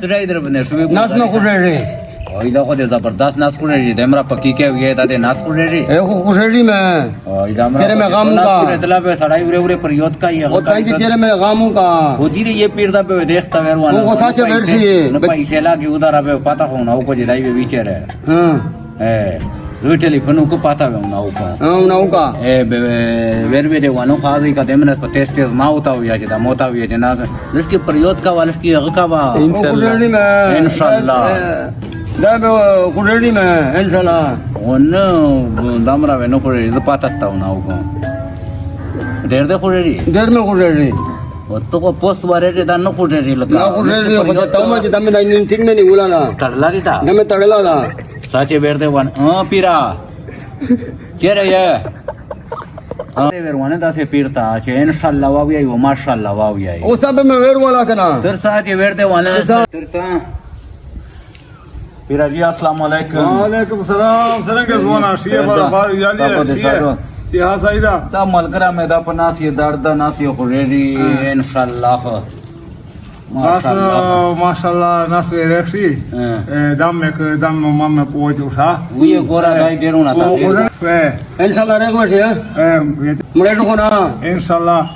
Tira इधर बने नाच में खुश रह रही Oyda ko de zabardast nas kureri demra pakki ke huye da de nas kureri ए को खुश रह रही मैं Oyda amra तेरे में गम का। इतला पे सड़ाई उरे उरे परियोत का ही ओ ताई चेहरे में गमों का होती ये पीर दा पे देखता वेरवान वो साचे है। न पैसे लागे उधर पे पता हो ना को जिदाई पे बीचे रे हाँ ए Itelifanu kupata unauka. Ah, unauka. Eh, vervede wano fazi ka demna pa test test mauta huya jita mota huya jina. Liski प्रयोग का वाले की अग का वा इंशाल्लाह इंशाल्लाह दाब कुरेडी में इंशाल्लाह वन दामरा वेनो कुरेडी तो पाता था उन आउको देर दे कुरेडी देर में कुरेडी तो को पोस्ट वाले रे दान कुरेडी लगा। ना कुरेडी बचा ताऊ में जदम में दिन ठीक में नहीं उला ना। तगला दी था? ना मैं तगला था। સાચે બેર દેવાન અ પીરા ચેરે યે વેરવાને પીરતા છે ઇન્શાલ્લાહ વાવી આવ્યો માશાલ્લાહ વાવી આવ્યો ઓ સાબ મે વેરવાલા કના તરસા જે વેર દેવાને તરસા પીરાજી અસલામ વાલેકુમ વાલેકુમ સલામ સરંગે જોના શિયે બાર બાર યાલી શિયે સિયા સાઈદા તા મલકરા મે દા પનાસી દર્દ નાસી ખુરેરી ઇન્શાલ્લાહ Mashallah, da, da. mashallah, nasve rekhi. Damme că damme mamme poate ușa. Uie gora dai beruna da, ta. Inshallah regmașe. Mure nu Inshallah.